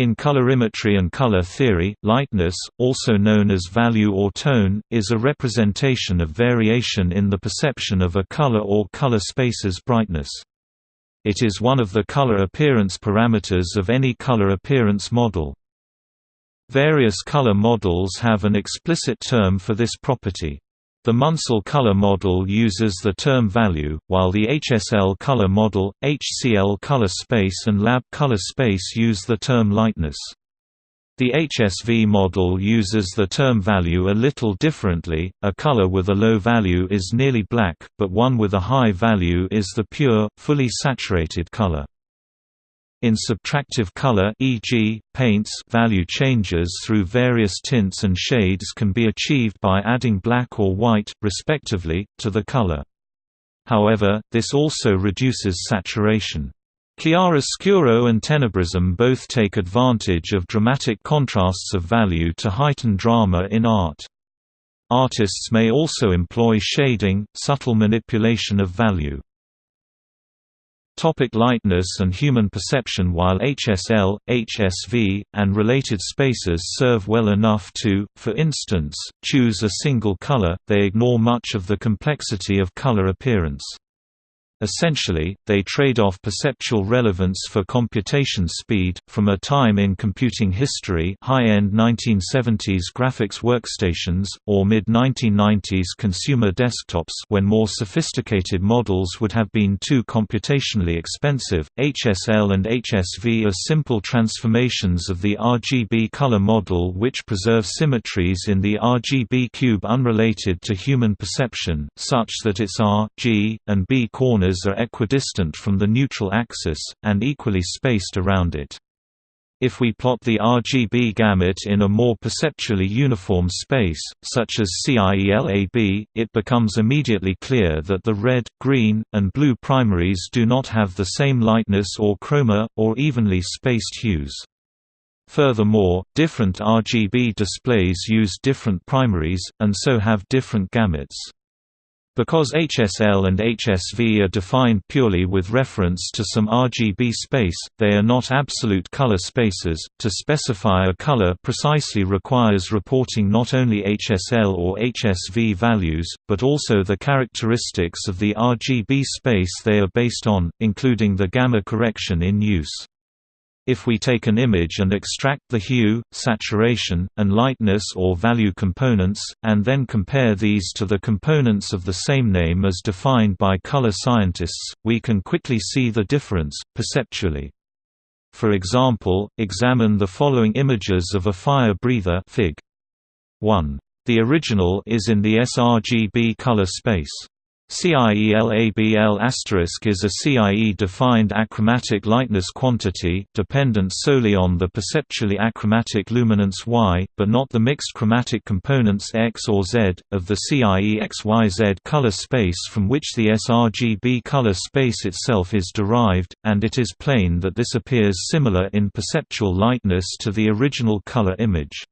In colorimetry and color theory, lightness, also known as value or tone, is a representation of variation in the perception of a color or color space's brightness. It is one of the color appearance parameters of any color appearance model. Various color models have an explicit term for this property. The Munsell color model uses the term value, while the HSL color model, HCL color space and lab color space use the term lightness. The HSV model uses the term value a little differently, a color with a low value is nearly black, but one with a high value is the pure, fully saturated color. In subtractive color e.g., paints value changes through various tints and shades can be achieved by adding black or white, respectively, to the color. However, this also reduces saturation. Chiaroscuro and tenebrism both take advantage of dramatic contrasts of value to heighten drama in art. Artists may also employ shading, subtle manipulation of value. Topic lightness and human perception While HSL, HSV, and related spaces serve well enough to, for instance, choose a single color, they ignore much of the complexity of color appearance. Essentially, they trade off perceptual relevance for computation speed. From a time in computing history, high-end 1970s graphics workstations or mid-1990s consumer desktops when more sophisticated models would have been too computationally expensive, HSL and HSV are simple transformations of the RGB color model which preserve symmetries in the RGB cube unrelated to human perception, such that its R, G, and B corners are equidistant from the neutral axis, and equally spaced around it. If we plot the RGB gamut in a more perceptually uniform space, such as CIELAB, it becomes immediately clear that the red, green, and blue primaries do not have the same lightness or chroma, or evenly spaced hues. Furthermore, different RGB displays use different primaries, and so have different gamuts. Because HSL and HSV are defined purely with reference to some RGB space, they are not absolute color spaces. To specify a color precisely requires reporting not only HSL or HSV values, but also the characteristics of the RGB space they are based on, including the gamma correction in use. If we take an image and extract the hue, saturation, and lightness or value components, and then compare these to the components of the same name as defined by color scientists, we can quickly see the difference, perceptually. For example, examine the following images of a fire breather Fig. 1. The original is in the sRGB color space. CIELABL is a CIE-defined achromatic lightness quantity dependent solely on the perceptually achromatic luminance Y, but not the mixed chromatic components X or Z, of the CIE XYZ color space from which the sRGB color space itself is derived, and it is plain that this appears similar in perceptual lightness to the original color image.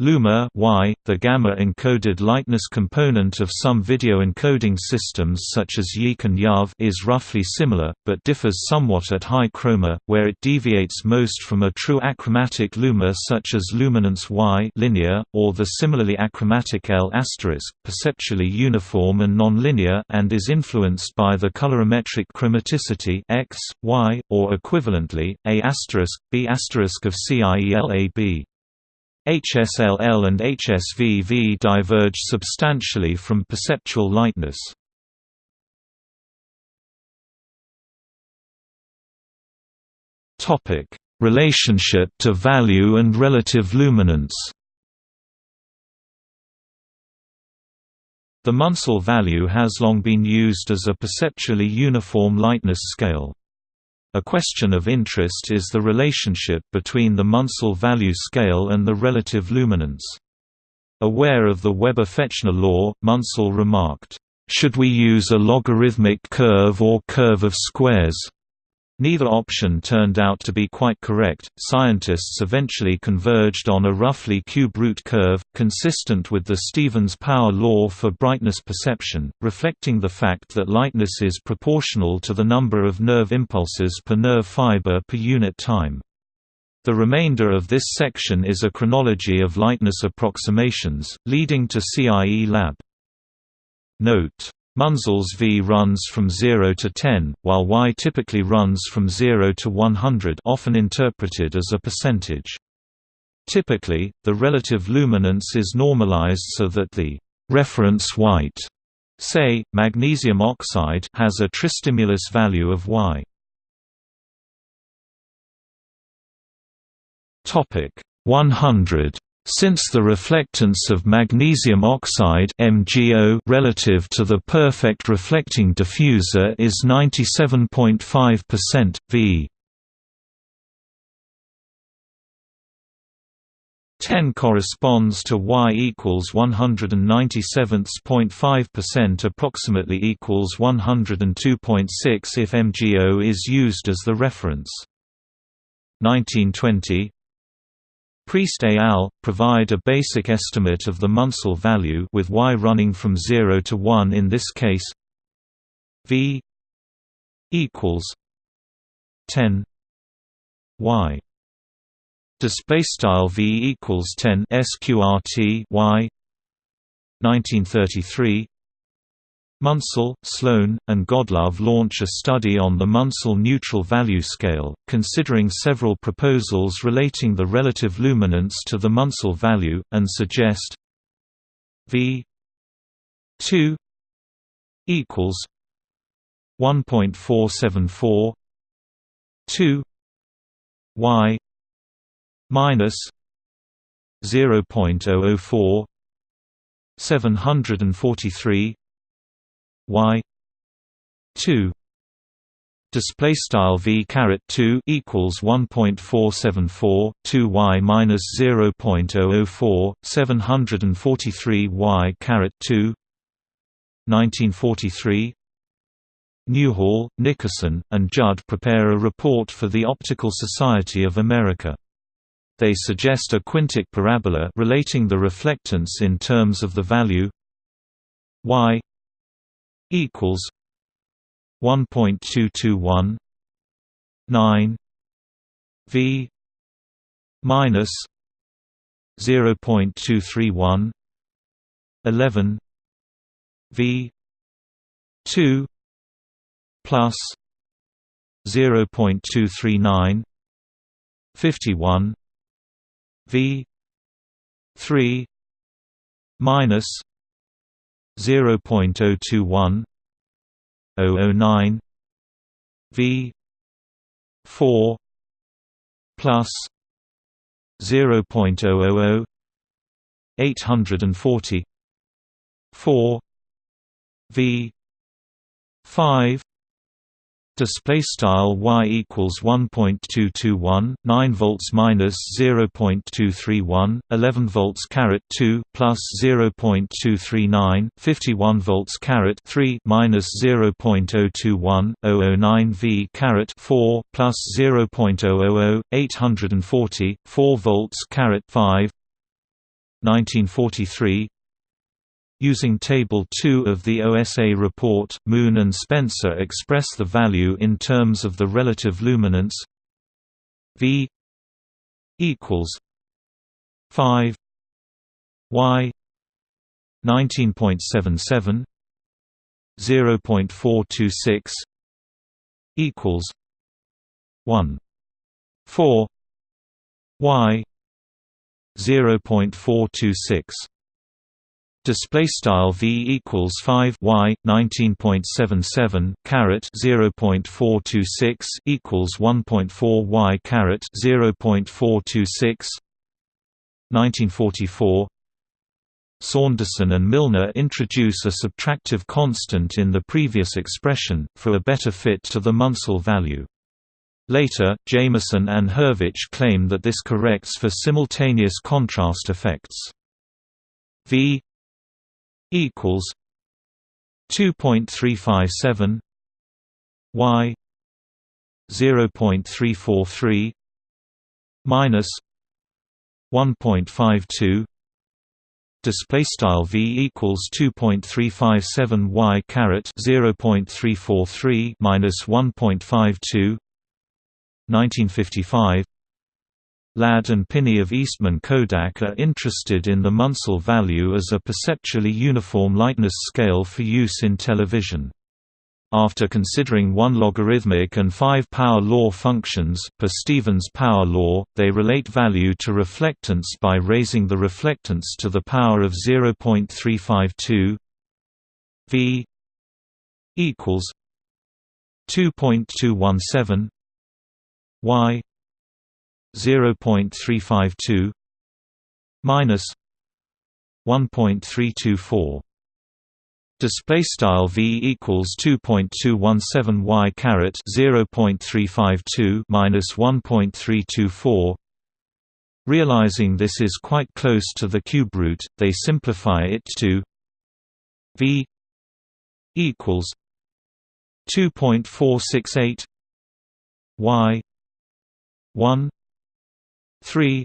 Luma y, the gamma-encoded lightness component of some video encoding systems such as YIQ and YUV is roughly similar, but differs somewhat at high chroma, where it deviates most from a true achromatic luma such as luminance Y linear, or the similarly achromatic L*, asterisk, perceptually uniform and nonlinear and is influenced by the colorimetric chromaticity X, Y, or equivalently, A*, asterisk B** asterisk of CIELAB. HSLL and HSVV diverge substantially from perceptual lightness. Topic: Relationship to value and relative luminance. The Munsell value has long been used as a perceptually uniform lightness scale. A question of interest is the relationship between the Munsell value scale and the relative luminance. Aware of the Weber-Fechner law, Munsell remarked, "...should we use a logarithmic curve or curve of squares?" Neither option turned out to be quite correct. Scientists eventually converged on a roughly cube root curve, consistent with the Stevens power law for brightness perception, reflecting the fact that lightness is proportional to the number of nerve impulses per nerve fiber per unit time. The remainder of this section is a chronology of lightness approximations, leading to CIE Lab. Note. Munsell's V runs from 0 to 10, while Y typically runs from 0 to 100 often interpreted as a percentage. Typically, the relative luminance is normalized so that the reference white, say, magnesium oxide has a tristimulus value of Y. Topic 100 since the reflectance of magnesium oxide MgO relative to the perfect reflecting diffuser is 97.5% V 10 corresponds to y equals 197.5% approximately equals 102.6 if MgO is used as the reference. 1920 Priest et al. provide a basic estimate of the Munsell value with y running from 0 to 1 in this case v equals 10 y display style v equals 10 sqrt y 1933 Munsell, Sloan, and Godlove launch a study on the Munsell neutral value scale, considering several proposals relating the relative luminance to the Munsell value, and suggest V 2 equals 1.474 2 y minus 0.004 743 y 2 display style v caret 2 equals 1.474 2 y minus 0.004 743 y caret 2 1943 Newhall, Nickerson, and Judd prepare a report for the Optical Society of America. They suggest a quintic parabola relating the reflectance in terms of the value y equals 1.221 9 v minus 0.231 11 v 2 plus 0.239 51 v 3 minus 0.021 009 V 4 plus 0.000 840 4 V 5 Display style y equals 1.221 9 volts minus 0.231 11 volts caret 2 plus 0.239 51 volts caret 3 minus 0.021 009 v caret 4 plus 0.000 840 4 volts caret 5 1943 Using Table 2 of the OSA report, Moon and Spencer express the value in terms of the relative luminance V equals 5 Y 19.77 0.426 equals 1 4 Y 0.426 Display style v equals five y nineteen point seven seven caret zero point four two six equals one point four y caret zero point four two six. 1944 Saunderson and Milner introduce a subtractive constant in the previous expression, for a better fit to the Munsell value. Later, Jameson and Hurvich claim that this corrects for simultaneous contrast effects. V equals 2.357 y 0.343 minus 1.52 display style v equals 2.357 y caret 0.343 minus 1.52 1955 Ladd and Pinney of Eastman Kodak are interested in the Munsell value as a perceptually uniform lightness scale for use in television. After considering one logarithmic and five power law functions per Stevens power law, they relate value to reflectance by raising the reflectance to the power of 0.352 v equals 2.217 y 0.352 minus 1.324 display style v equals 2.217 y caret 0.352 minus 1.324 realizing this is quite close to the cube root they simplify it to v equals 2.468 y 1 3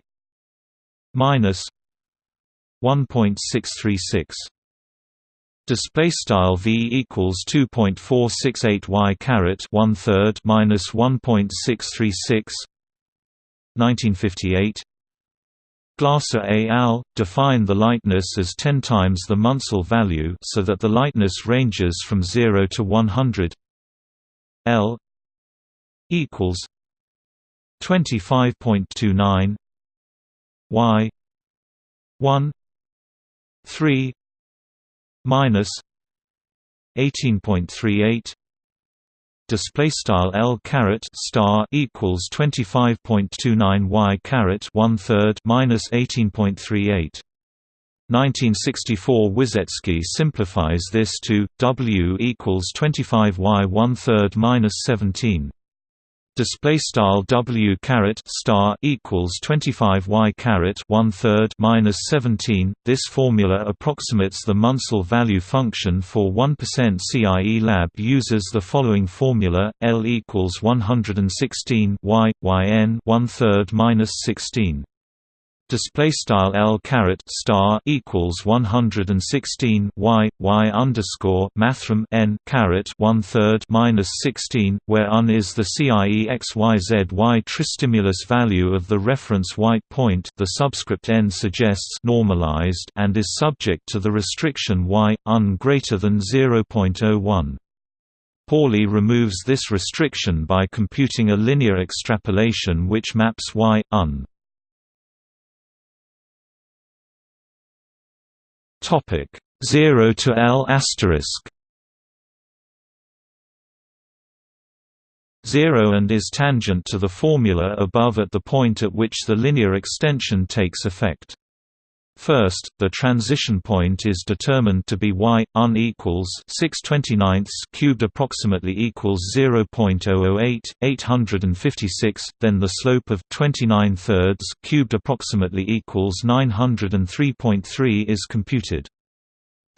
minus 1.636 display style v equals 2.468 y caret 1 third minus 1.636 1958 Glasser et al. define the lightness as 10 times the Munsell value so that the lightness ranges from 0 to 100 L equals 25.29 y 1 3 minus 18.38 display style L caret star equals 25.29 y one third minus 18.38 1964 Wyszecki simplifies this to W equals 25 y one third minus 17 display style w caret star equals 25 y one third minus 17. This formula approximates the Munsell value function for 1% CIE lab uses the following formula: L equals 116 y yn one third minus 16 display style L caret star equals 116 y y underscore mathrm n caret one third minus 16, where un is the CIE XYZY tristimulus value of the reference white point. The subscript n suggests normalized and is subject to the restriction y un greater than 0.01. Pauli removes this restriction by computing a linear extrapolation which maps y un Topic 0 to L asterisk 0 and is tangent to the formula above at the point at which the linear extension takes effect. First, the transition point is determined to be y un equals 629 cubed approximately equals 0.008 856. Then the slope of 29 thirds cubed approximately equals 903.3 is computed.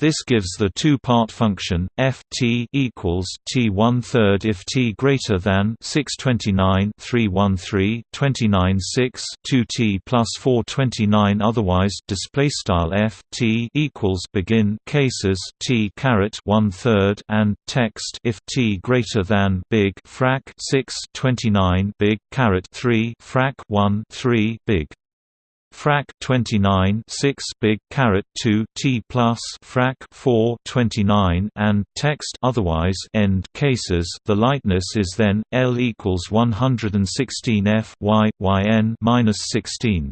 This gives the two-part function f t equals t one third if t greater than 629 313 29 6 2 t plus 429 otherwise display style f t equals begin cases t caret one third and text if t greater than big frac 6 29 big caret 3 frac 1 3 big frac 29 6 big caret 2 t plus frac 4 29 and text otherwise end cases. The lightness is then l equals 116 f y yn minus 16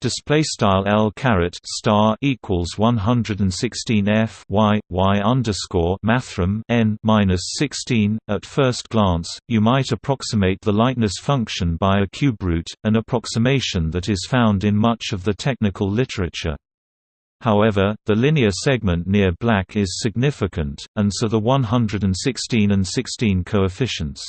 display style L caret star equals 116 F Y Y underscore mathrm n minus 16 at first glance you might approximate the lightness function by a cube root an approximation that is found in much of the technical literature However, the linear segment near black is significant, and so the 116 and 16 coefficients.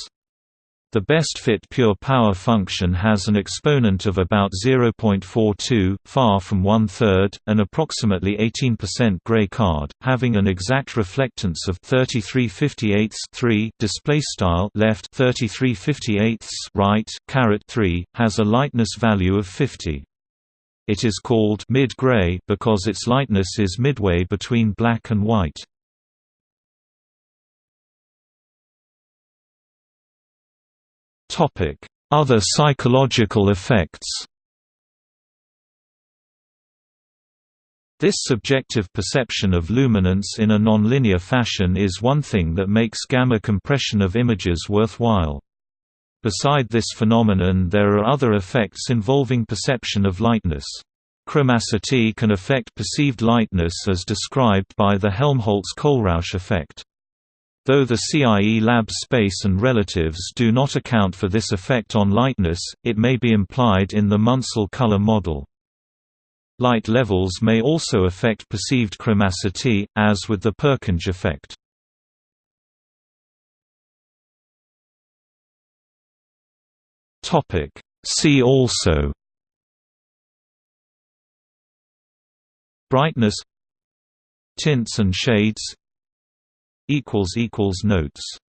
The best fit pure power function has an exponent of about 0.42, far from one-third, an approximately 18% gray card, having an exact reflectance of 33 3 display style left 33 right caret 3 has a lightness value of 50. It is called mid-gray because its lightness is midway between black and white. Topic: Other psychological effects. This subjective perception of luminance in a nonlinear fashion is one thing that makes gamma compression of images worthwhile. Beside this phenomenon there are other effects involving perception of lightness. Chromaticity can affect perceived lightness as described by the Helmholtz–Kohlrausch effect. Though the CIE lab space and relatives do not account for this effect on lightness, it may be implied in the Munsell color model. Light levels may also affect perceived chromaticity, as with the Purkinje effect. See also Brightness Tints and shades Notes